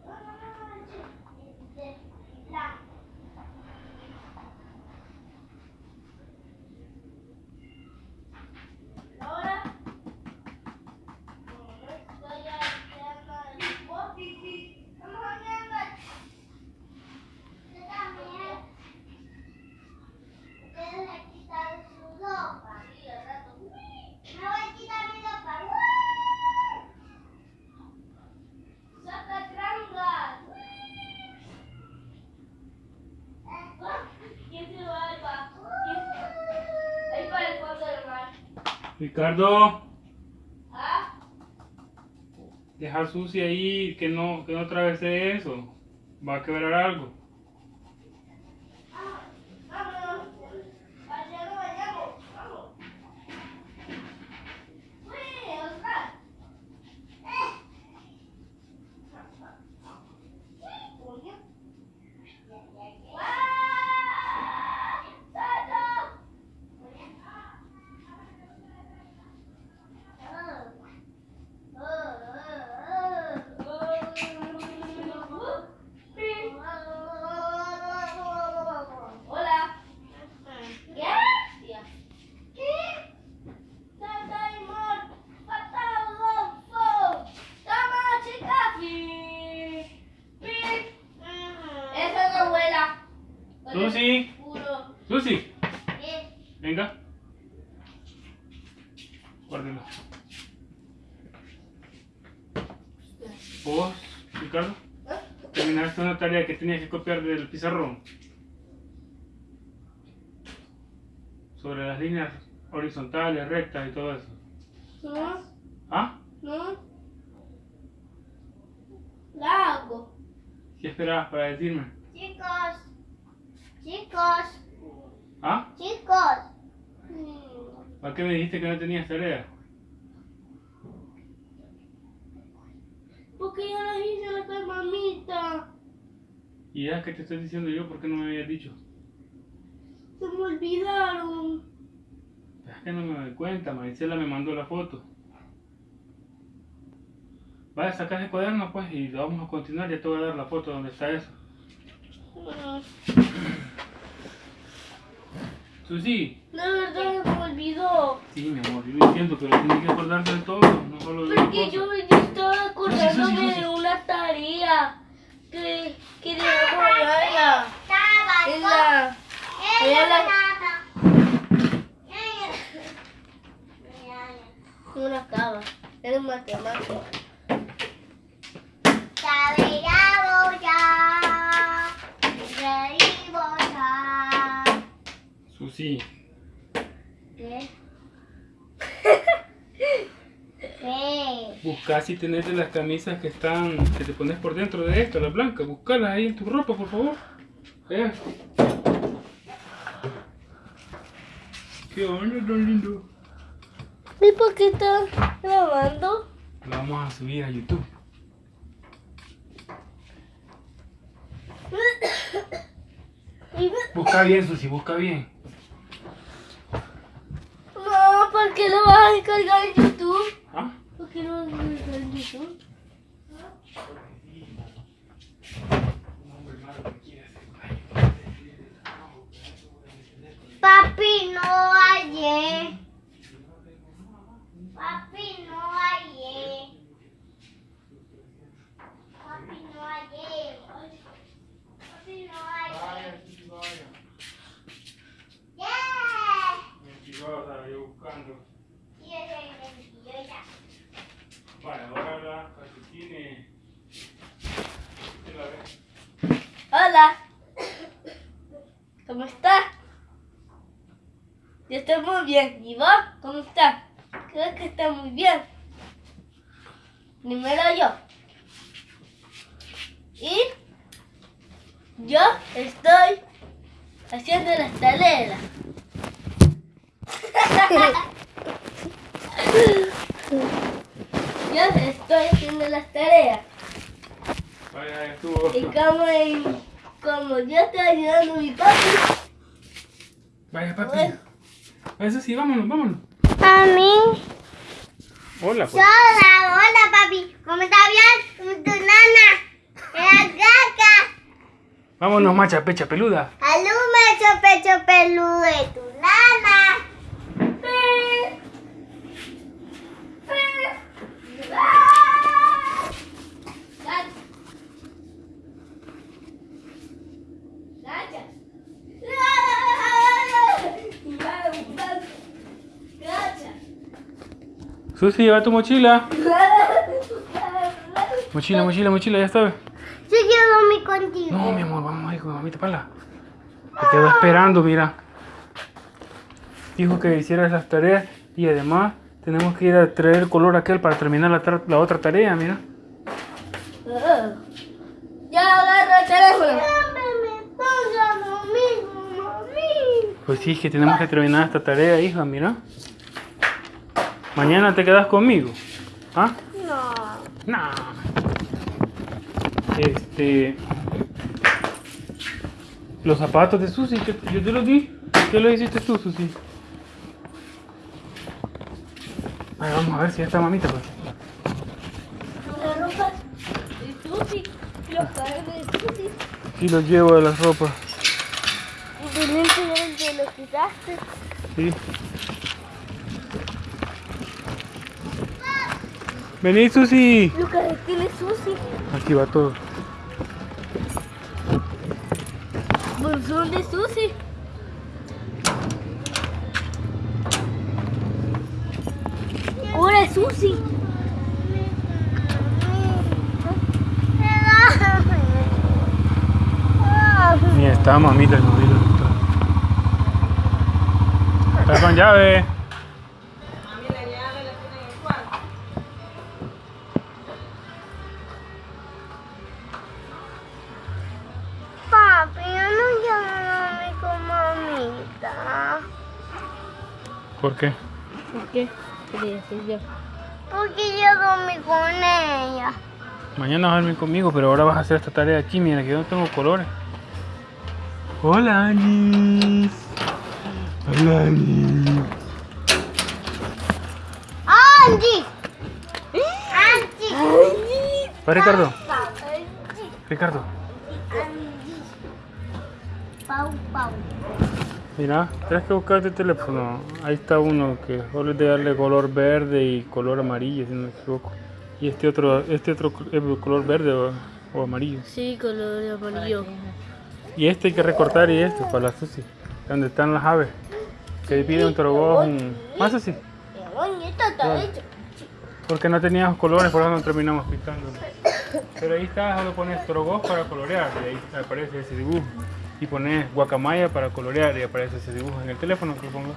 Speaker 4: No, no, no, no, sí. Este, blanco. Ahora. como no estoy haciendo el bote, vamos a ver. Yo también. Ustedes le quitan su ropa. Me voy a quitar mi ropa. ¡Saca trangas! ¿Quién se va al ba- ¿Quién- Ahí para el fondo del mar.
Speaker 1: Ricardo,
Speaker 4: ¿Ah?
Speaker 1: deja sucia ahí, que no, que no atravese eso. Va a quebrar algo.
Speaker 4: Vámonos. Allá nos vayamos. Vamos. Uy, Oscar. Eh. Coño. ¡Guau! ¡Salto! Ah. Ah, ah, ah. Hola. ¿Qué? ¿Qué? Sataimon, Patalofo, Tamachica. Esa es mi abuela.
Speaker 1: Susi,
Speaker 4: Puro.
Speaker 1: Susi,
Speaker 4: ¿Qué?
Speaker 1: venga. Guárdelo. Vos, Ricardo, terminaste tarea que copiar del pizarrón. Sobre las líneas horizontales, rectas y todo eso.
Speaker 5: No,
Speaker 1: ¿Ah?
Speaker 5: no. La hago.
Speaker 1: ¿Qué esperabas para decirme?
Speaker 4: Chicos. Chicos.
Speaker 1: ¿Ah?
Speaker 4: Chicos.
Speaker 1: ¿Para qué me dijiste que no tenías tarea?
Speaker 5: Porque ya las hice la con mamita.
Speaker 1: Y ya que te estoy diciendo yo, ¿por qué no me habías dicho?
Speaker 5: Se me olvidaron.
Speaker 1: Es que no me doy cuenta, Marisela me mandó la foto. Vaya, sacar el cuaderno pues y vamos a continuar, ya te voy a dar la foto donde está eso.
Speaker 5: Mm,
Speaker 1: Susi,
Speaker 5: La verdad se me olvidó.
Speaker 1: sí mi amor, yo lo entiendo, pero tienes que acordarte de todo, no solo de
Speaker 5: Porque yo, yo estaba acordándome
Speaker 1: Susi, Susi.
Speaker 5: de una tarea que, que dejamos allá en la, en la, en una cava, en matemáticas.
Speaker 1: Susi,
Speaker 4: ¿Qué? ¿Qué?
Speaker 1: Busca si tenés de las camisas que están, que te pones por dentro de esto, las blancas, buscalas ahí en tu ropa, por favor. Allá. ¿Qué onda, tan lindo?
Speaker 5: ¿Y por qué estás grabando?
Speaker 1: Lo vamos a subir a YouTube. Busca bien, Susi, busca bien.
Speaker 5: No, ¿por qué lo vas a descargar en YouTube?
Speaker 1: ¿Ah?
Speaker 5: ¿Por qué no me sale eso?
Speaker 4: Papi, no hallé. Papi, no hallé. Papi, no hallé. Papi, no hallé. ¡Yeah!
Speaker 1: buscando.
Speaker 4: Y ese es el tío ya.
Speaker 1: Vale, ahora la calcetines.
Speaker 5: Hola. ¿Cómo estás? Yo estoy muy bien. ¿Y vos? ¿Cómo estás? Creo que está muy bien. Primero yo. Y yo estoy haciendo las tareas. Yo estoy haciendo las tareas.
Speaker 1: Vaya, estuvo.
Speaker 5: Y como, en- como yo estoy ayudando a mi papi,
Speaker 1: Vaya, papi.
Speaker 5: Bueno.
Speaker 1: Eso sí, vámonos, vámonos.
Speaker 4: Mami.
Speaker 1: Hola, pues.
Speaker 4: Hola, hola papi. ¿Cómo está bien? ¿Cómo está tu nana? La caca.
Speaker 1: Vámonos, macha, pecha peluda.
Speaker 4: Alume ese pecho peludo de tu nana.
Speaker 1: Susi, lleva tu mochila. Mochila, mochila, mochila, ya sabes.
Speaker 4: Yo quiero dormir contigo.
Speaker 1: No, mi amor, vamos a ir con mamita para Te quedo esperando, mira. Dijo que hicieras las tareas y además tenemos que ir a traer el color aquel para terminar la, tra- la otra tarea, mira.
Speaker 5: Ya agarra el teléfono.
Speaker 1: Pues sí, que tenemos que terminar esta tarea, hija, mira. Mañana te quedas conmigo. ¿Ah?
Speaker 4: No.
Speaker 1: No. Este. Los zapatos de Susi, que yo te los di. ¿Qué lo hiciste tú, Susi? Ay, vamos a ver si ya está mamita, pues.
Speaker 5: La ropa de Susi, los cables de Susi.
Speaker 1: Sí, los llevo de las ropas.
Speaker 5: Y te limpiaron que lo quitaste.
Speaker 1: Sí. Vení, Susi.
Speaker 5: Los calcetines Susi.
Speaker 1: Aquí va todo.
Speaker 5: Bolsón de Susi. Ahora Susi.
Speaker 1: Ni está mamita, no vi Está con llave. Mañana vas a dormir conmigo, pero ahora vas a hacer esta tarea aquí. Mira, que yo no tengo colores. Hola, Anis. Hola, Anis.
Speaker 4: ¡Angie!
Speaker 1: Va, Ricardo. Ricardo.
Speaker 4: Pau, pau.
Speaker 1: Mira, tienes que buscarte el teléfono. Ahí está uno que solo es de darle color verde y color amarillo, si no me equivoco. Y este otro, este otro es color verde o, o amarillo.
Speaker 5: Sí, color amarillo.
Speaker 1: Y este hay que recortar y este para la Susi. Donde están las aves. Que pide un trogoz, un... Más así.
Speaker 4: Esto está hecho.
Speaker 1: Porque no teníamos colores, por eso no terminamos pintando. Pero ahí está, solo pones trogoz para colorear y ahí aparece ese dibujo. Y pones guacamaya para colorear y aparece ese dibujo en el teléfono que lo pongo.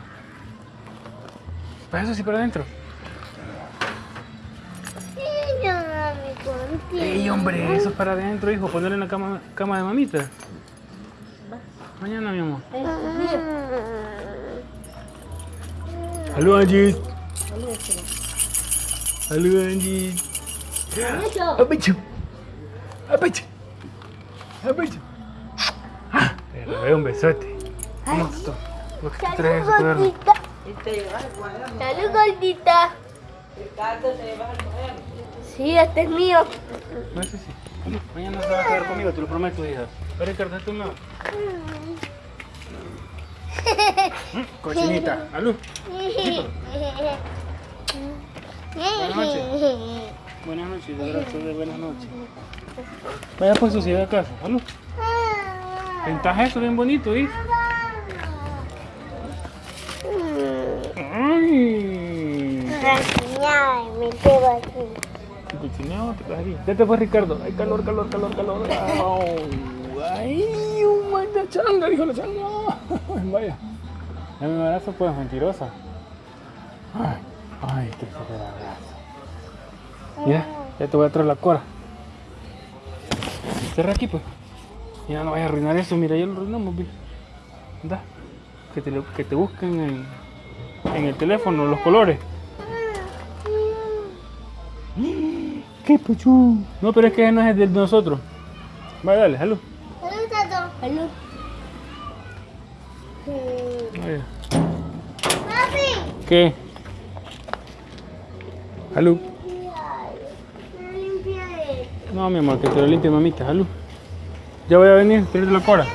Speaker 1: Para eso sí, para adentro.
Speaker 4: Sí, yo dormí contigo.
Speaker 1: Ey, hombre, eso es para adentro, hijo. Ponerlo en la cama, cama de mamita. Mañana, mi amor. Aló, Angie. Aló, Angie. Apecho. Apecho. Apecho. Ah, Te robé un besote. ¿Cómo esto? ¿Por qué te traes ese cuaderno?
Speaker 5: Salud, gordita.
Speaker 6: Ricardo, te vas a coger.
Speaker 5: Sí, este es mío.
Speaker 1: No sé si. Mañana se va a quedar conmigo, te lo prometo, hija. Pero Ricardo, tú no. Cochinita, aló. Buenas noches. Buenas noches, de buenas noches. Vaya pues sociedad a casa, aló. Pintas eso bien bonito, ¿viste? Ay.
Speaker 7: Ay, me quedo aquí.
Speaker 1: ¿Te cochineo? ¿Te quedas aquí? Vete pues Ricardo. Ay, calor, calor, calor, calor. Au. Ay, un manda changa, dijo la changa. Vaya. Dame un abrazo, pues, mentirosa. Ay, ay, qué fue el abrazo. Mira, ya te voy a traer la cora. Cierra aquí, pues. Ya no vayas a arruinar eso, mira, ya lo arruinamos, vi. Anda. Que te, que te busquen en, en el teléfono los colores. No, pero es que no es el de nosotros. Vaya, dale, salud.
Speaker 7: ¿Dónde está todo?
Speaker 5: Salud.
Speaker 1: Vaya.
Speaker 7: Papi.
Speaker 1: ¿Qué? Salud.
Speaker 7: No limpia esto.
Speaker 1: No, mi amor, que te lo limpie mamita, salud. Ya voy a venir, tienes la cora.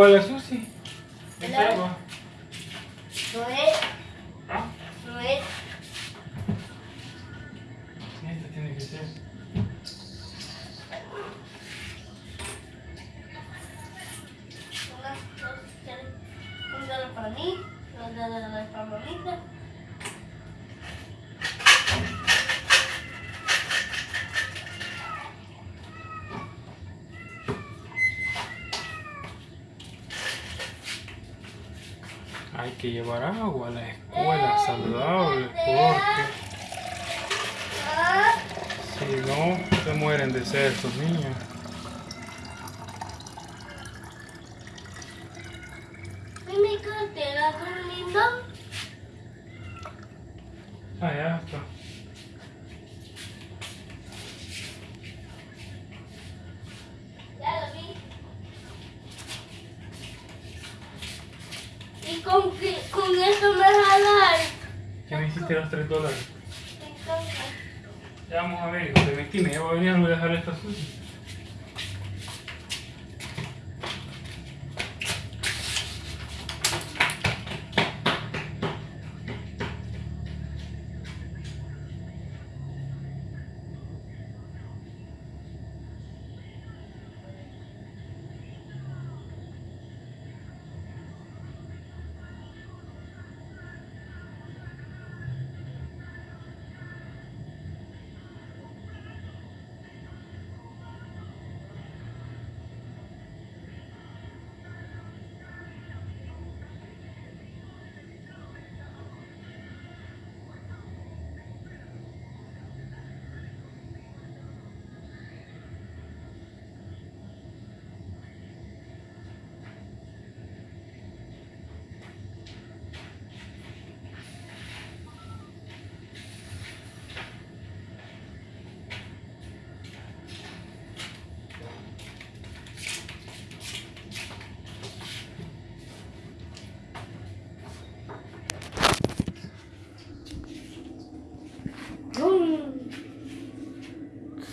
Speaker 1: ¿El agua de la sushi?
Speaker 5: El
Speaker 1: ¿Esta
Speaker 5: agua.
Speaker 1: agua?
Speaker 5: No es,
Speaker 1: ¿Ah?
Speaker 5: no es.
Speaker 1: Esta tiene que ser.
Speaker 5: Una, dos, tres. Un dólar para mí, dos dólares para mamita.
Speaker 1: Hay que llevar agua a la escuela saludable porque si no se mueren de sed estos niños.
Speaker 5: ¿y mi cartera durmiendo?
Speaker 1: Ah, ya está.
Speaker 5: Ya lo vi. ¿Y con, qué, con eso me vas a dar?
Speaker 1: Ya me hiciste los 3 dólares.
Speaker 5: Entonces,
Speaker 1: Ya vamos a ver, hijo de mentira, ya voy a venir a dejar esta sushi.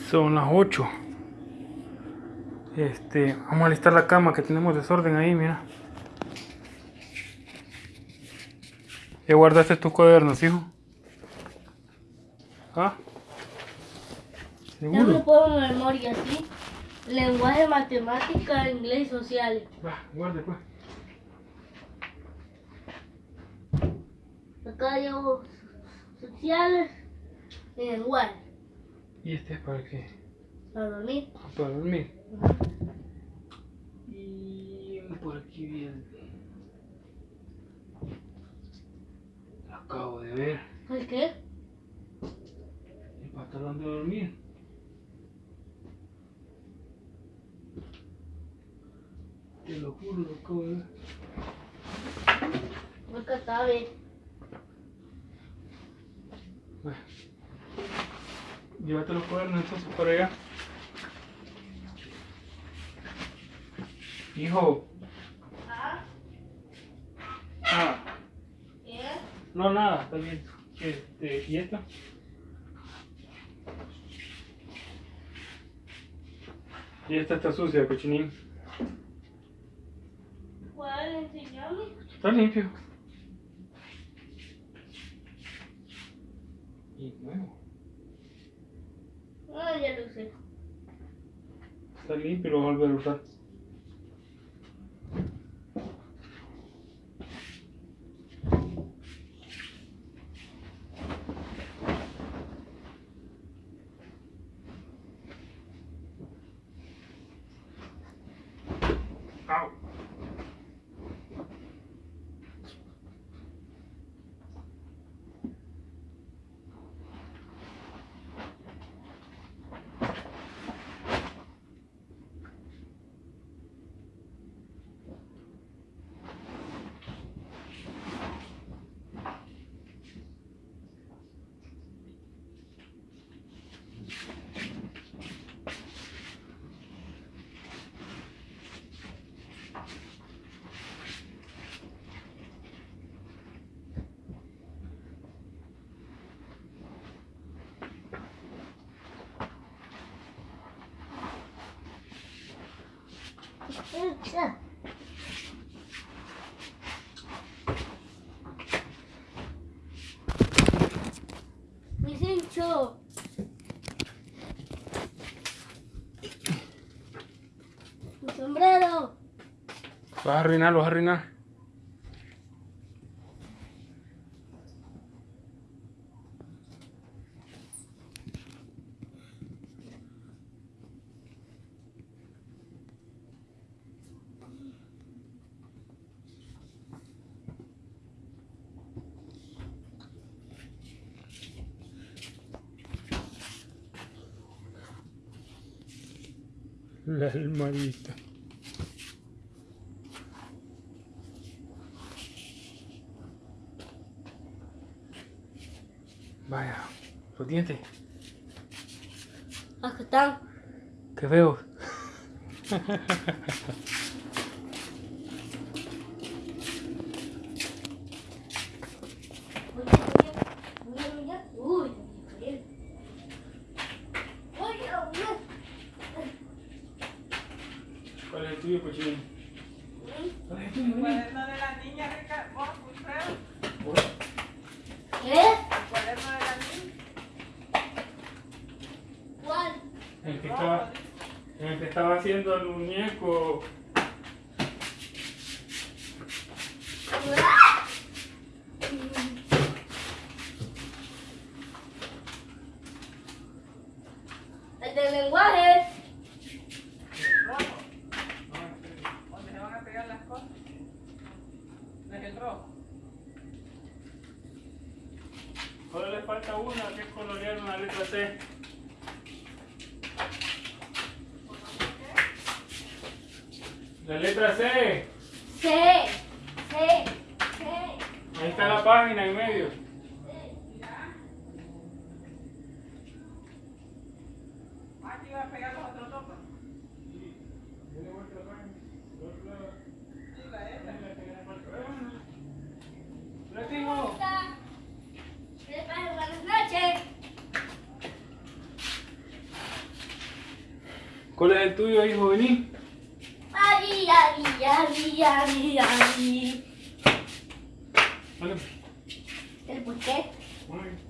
Speaker 1: Son las 8. Este, vamos a listar la cama que tenemos desorden ahí, mira. ¿Ya guardaste tus cuadernos, hijo? ¿Ah?
Speaker 5: Yo me
Speaker 1: ¿Seguro?
Speaker 5: puedo memoria, ¿sí? Lenguaje, matemática, inglés y sociales.
Speaker 1: Va, guarde pues.
Speaker 5: Acá llevo sociales y lenguaje.
Speaker 1: ¿Y este es para qué?
Speaker 5: Para dormir.
Speaker 1: Para dormir. Y por aquí viene. Acabo de ver
Speaker 5: ¿El qué?
Speaker 1: el pantalón de dormir. Te lo juro, lo acabo de ver.
Speaker 5: Está bien.
Speaker 1: Bueno. Llévate los cuadernos entonces para allá. Hijo.
Speaker 5: ¿Ah?
Speaker 1: Ah,
Speaker 5: ¿Qué?
Speaker 1: no, nada, está bien. Este, ¿y esta? Y esta está sucia, cochinín.
Speaker 5: ¿Cuál enseñarme?
Speaker 1: Está limpio. Y nuevo.
Speaker 5: Ah, ya lo sé.
Speaker 1: Está limpio y lo voy a volver a usar.
Speaker 5: Mi cincho. Mi sombrero.
Speaker 1: Vas a arruinar, lo vas a arruinar. La. Vaya, los dientes.
Speaker 5: Acá están.
Speaker 1: Qué feos.
Speaker 5: Uy, bien. Uy, Dios mío.
Speaker 1: ¿Cuál es el tuyo, cochín? ¿Cuál es el tuyo?
Speaker 6: cuaderno de la niña, Ricardo. Oh, Wilfredo.
Speaker 5: ¿Qué?
Speaker 6: El cuaderno de la niña.
Speaker 5: ¿Cuál?
Speaker 1: El que estaba, el que estaba haciendo el muñeco.
Speaker 5: El del lenguaje.
Speaker 6: Rojo. ¿Dónde se van a pegar las cosas? ¿No es el rojo?
Speaker 1: Solo le falta una, que es colorear una letra C. La letra C.
Speaker 5: Sí. Sí. Sí.
Speaker 1: Ahí está la página en medio.
Speaker 6: Aquí va a pegar los otros dos. pues. Sí, la esta.
Speaker 1: La tengo.
Speaker 5: Buenas noches.
Speaker 1: ¿Cuál es el tuyo, hijo? Vení.
Speaker 5: Ari, ari, ari, ari, ari.
Speaker 1: Vale.
Speaker 5: ¿El por qué?
Speaker 1: Encontró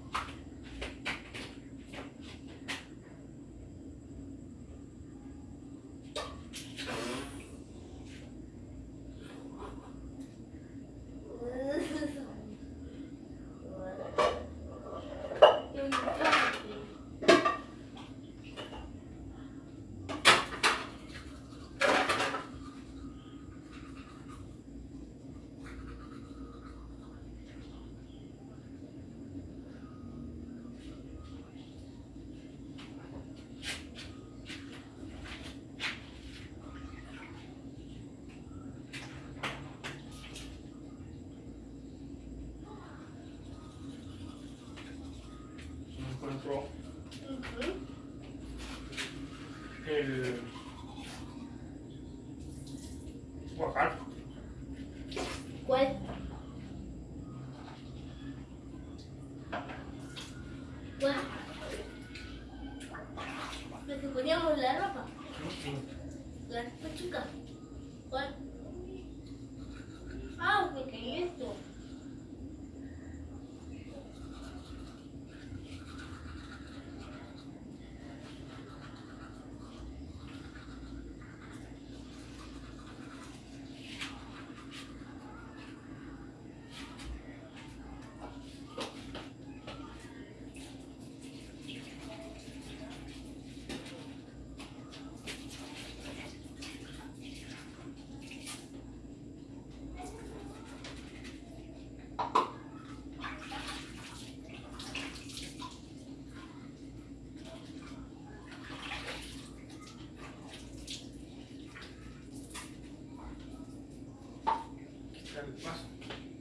Speaker 1: Buscar el paso.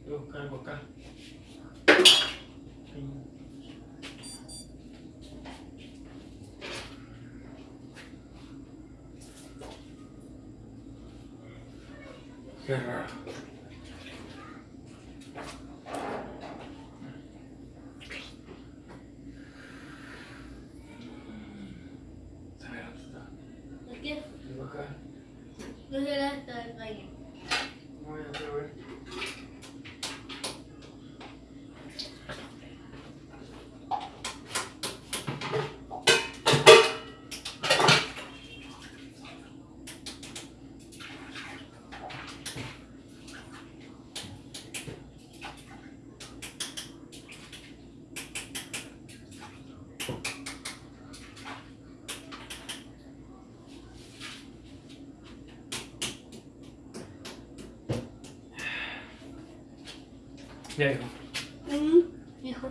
Speaker 1: Voy a buscar el guacal. Qué raro. A ver, ¿dónde está?
Speaker 5: ¿Por qué?
Speaker 1: El guacal.
Speaker 5: No se gasta el baño.
Speaker 1: Voy a hacer, a ver. Ya, hijo.
Speaker 5: Mm, hijo.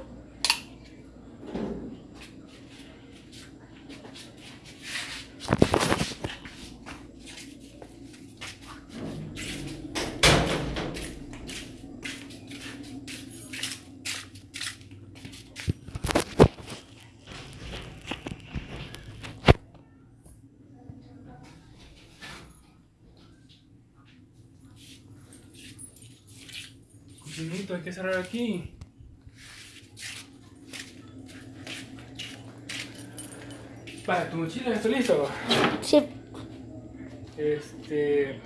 Speaker 1: Cochinito, hay que cerrar aquí. Vale, tu mochila ya está listo.
Speaker 5: Sí.
Speaker 1: Este.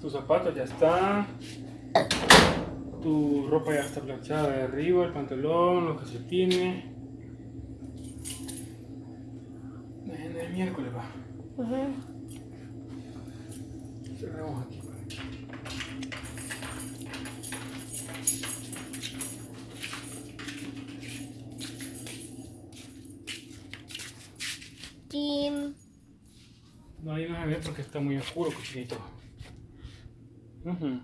Speaker 1: Tus zapatos ya están. Tu ropa ya está planchada de arriba, el pantalón, los calcetines. Mañana es miércoles, va. Cerramos aquí. va.
Speaker 5: Tim.
Speaker 1: No, ahí no se ve porque está muy oscuro, cochinito. Ujú.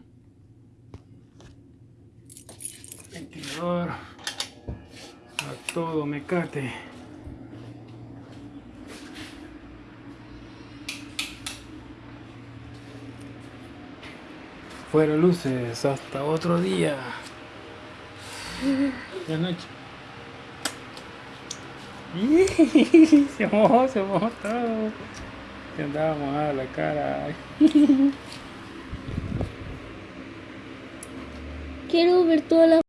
Speaker 1: Ventilador. A todo mecate. Fuera luces, hasta otro día. Buenas noches. Se mojó, se mojó todo. Que andaba mojada la cara.
Speaker 5: Quiero ver toda la